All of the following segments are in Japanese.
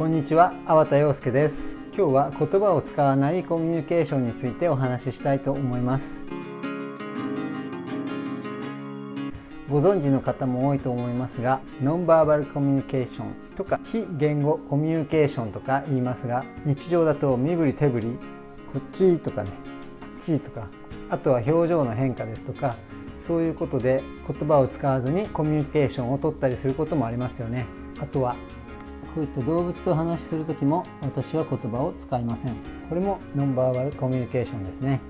こんにちは、粟田洋介です。今日は言葉を使わないコミュニケーションについてお話ししたいと思います。ご存知の方も多いと思いますがノンバーバルコミュニケーションとか非言語コミュニケーションとか言いますが日常だと身振り手振りこっちとかねこっちとかあとは表情の変化ですとかそういうことで言葉を使わずにコミュニケーションを取ったりすることもありますよね。あとはこういった動物と話しする時も私は言葉を使いません。これもノンバーバルコミュニケーションですね。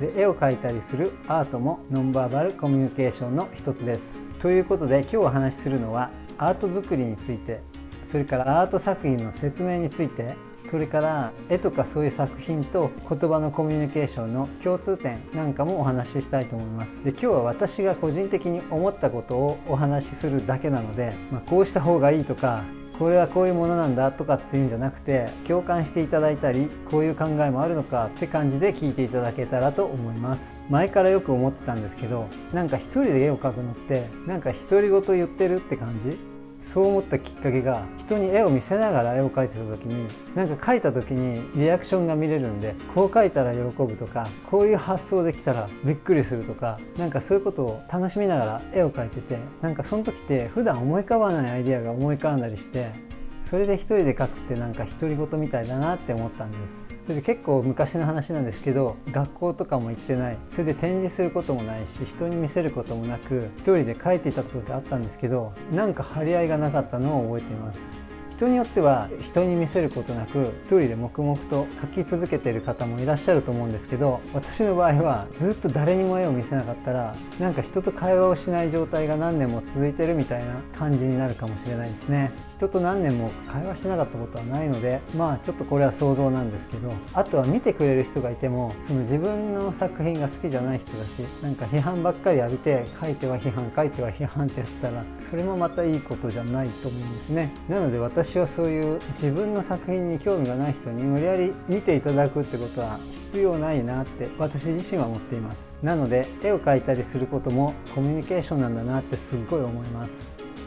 で絵を描いたりするアートもノンバーバルコミュニケーションの一つです。ということで今日お話しするのはアート作りについてそれからアート作品の説明についてそれから絵とかそういう作品と言葉のコミュニケーションの共通点なんかもお話ししたいと思います。で今日は私が個人的に思ったことをお話しするだけなので、まあ、こうした方がいいとかこれはこういうものなんだとかっていうんじゃなくて共感していただいたりこういう考えもあるのかって感じで聞いていただけたらと思います。前からよく思ってたんですけどなんか一人で絵を描くのってなんか独り言言ってるって感じ？そう思ったきっかけが人に絵を見せながら絵を描いてた時になんか描いた時にリアクションが見れるんでこう描いたら喜ぶとかこういう発想できたらびっくりするとかなんかそういうことを楽しみながら絵を描いててなんかその時って普段思い浮かばないアイデアが思い浮かんだりしてそれで一人で書くってなんか独り言みたいだなって思ったんです。それで結構昔の話なんですけど学校とかも行ってない。それで展示することもないし人に見せることもなく一人で書いていたことがあったんですけどなんか張り合いがなかったのを覚えています。人によっては人に見せることなく一人で黙々と描き続けている方もいらっしゃると思うんですけど私の場合はずっと誰にも絵を見せなかったらなんか人と会話をしない状態が何年も続いてるみたいな感じになるかもしれないですね。人と何年も会話しなかったことはないのでまあちょっとこれは想像なんですけどあとは見てくれる人がいてもその自分の作品が好きじゃない人だしなんか批判ばっかり浴びて書いては批判書いては批判ってやったらそれもまたいいことじゃないと思うんですね。なので私私はそういう自分の作品に興味がない人に無理やり見ていただくってことは必要ないなって私自身は思っています。なので絵を描いたりすることもコミュニケーションなんだなってすっごい思います。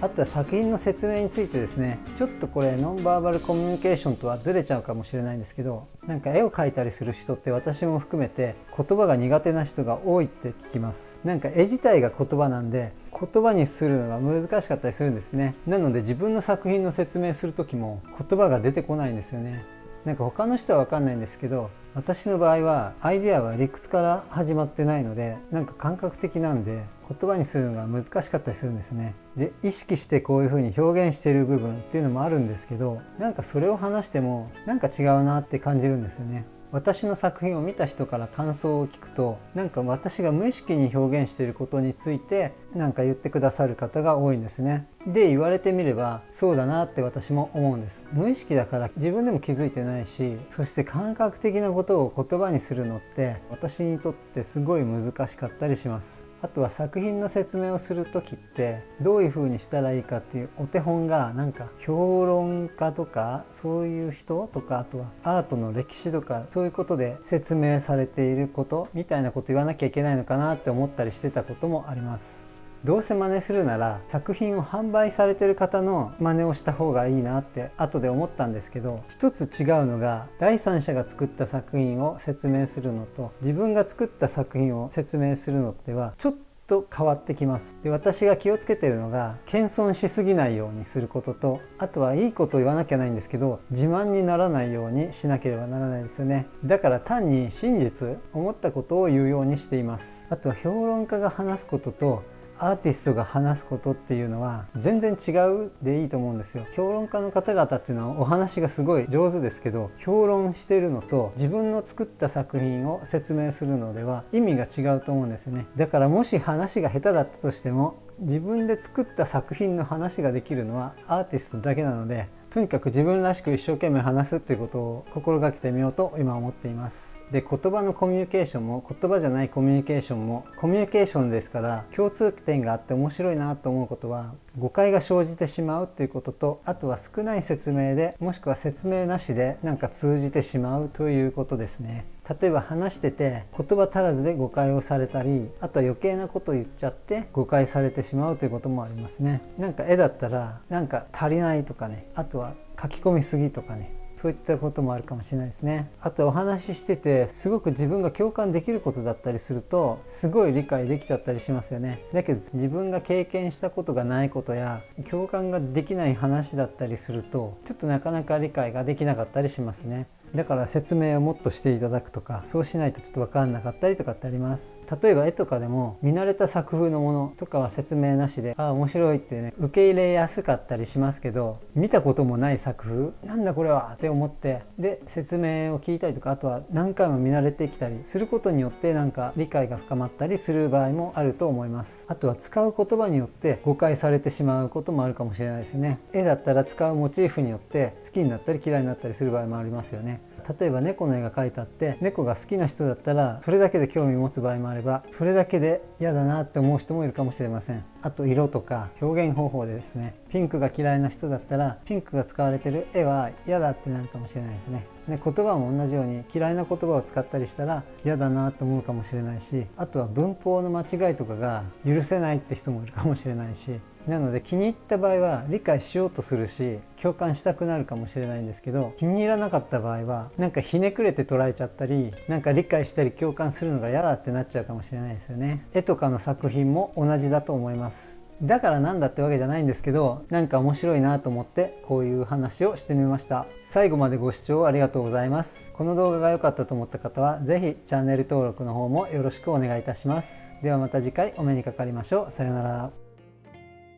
あとは作品の説明についてですねちょっとこれノンバーバルコミュニケーションとはずれちゃうかもしれないんですけどなんか絵を描いたりする人って私も含めて言葉が苦手な人が多いって聞きます。なんか絵自体が言葉なんで言葉にするのが難しかったりするんですね。なので自分の作品の説明する時も言葉が出てこないんですよね。なんか他の人は分かんないんですけど私の場合はアイデアは理屈から始まってないのでなんか感覚的なんで言葉にするのが難しかったりするんですね。で意識してこういうふうに表現してる部分っていうのもあるんですけどなんかそれを話してもなんか違うなって感じるんですよね。私の作品を見た人から感想を聞くとなんか私が無意識に表現していることについて何か言ってくださる方が多いんですね。で言われてみればそうだなって私も思うんです。無意識だから自分でも気づいてないしそして感覚的なことを言葉にするのって私にとってすごい難しかったりします。あとは作品の説明をする時ってどういう風にしたらいいかっていうお手本がなんか評論家とかそういう人とかあとはアートの歴史とかそういうことで説明されていることみたいなこと言わなきゃいけないのかなって思ったりしてたこともあります。どうせ真似するなら作品を販売されてる方の真似をした方がいいなって後で思ったんですけど一つ違うのが第三者が作った作品を説明するのと自分が作った作品を説明するのってはちょっと変わってきます。で私が気をつけてるのが謙遜しすぎないようにすることとあとはいいことを言わなきゃないんですけど自慢にならないようにしなければならないですよね。だから単に真実思ったことを言うようにしています。あとは評論家が話すこととアーティストが話すことっていうのは全然違うでいいと思うんですよ。評論家の方々っていうのはお話がすごい上手ですけど評論してるのと自分の作った作品を説明するのでは意味が違うと思うんですよね。だからもし話が下手だったとしても自分で作った作品の話ができるのはアーティストだけなのでとにかく自分らしく一生懸命話すっていうことを心がけてみようと今思っています。で言葉のコミュニケーションも言葉じゃないコミュニケーションもコミュニケーションですから共通点があって面白いなと思うことは誤解が生じてしまうということとあとは少ない説明でもしくは説明なしでなんか通じてしまうということですね。例えば話してて言葉足らずで誤解をされたりあとは余計なことを言っちゃって誤解されてしまうということもありますねなんか絵だったらなんか足りないとかねあとは書き込みすぎとかねそういったこともあるかもしれないですね。あとお話ししててすごく自分が共感できることだったりするとすごい理解できちゃったりしますよね。だけど自分が経験したことがないことや共感ができない話だったりするとちょっとなかなか理解ができなかったりしますね。だから説明をもっとしていただくとかそうしないとちょっと分かんなかったりとかってあります。例えば絵とかでも見慣れた作風のものとかは説明なしでああ面白いってね受け入れやすかったりしますけど見たこともない作風なんだこれはって思ってで説明を聞いたりとかあとは何回も見慣れてきたりすることによってなんか理解が深まったりする場合もあると思います。あとは使う言葉によって誤解されてしまうこともあるかもしれないですね。絵だったら使うモチーフによって好きになったり嫌いになったりする場合もありますよね。例えば猫の絵が描いてあって猫が好きな人だったらそれだけで興味持つ場合もあればそれだけで嫌だなって思う人もいるかもしれません。あと色とか表現方法でですねピンクが嫌いな人だったらピンクが使われてる絵は嫌だってなるかもしれないですね。で言葉も同じように嫌いな言葉を使ったりしたら嫌だなと思うかもしれないしあとは文法の間違いとかが許せないって人もいるかもしれないしなので気に入った場合は理解しようとするし共感したくなるかもしれないんですけど気に入らなかった場合はなんかひねくれて捉えちゃったりなんか理解したり共感するのが嫌だってなっちゃうかもしれないですよね。絵とかの作品も同じだと思います。だからなんだってわけじゃないんですけどなんか面白いなと思ってこういう話をしてみました。最後までご視聴ありがとうございます。この動画が良かったと思った方は是非チャンネル登録の方もよろしくお願いいたします。ではまた次回お目にかかりましょう。さようなら。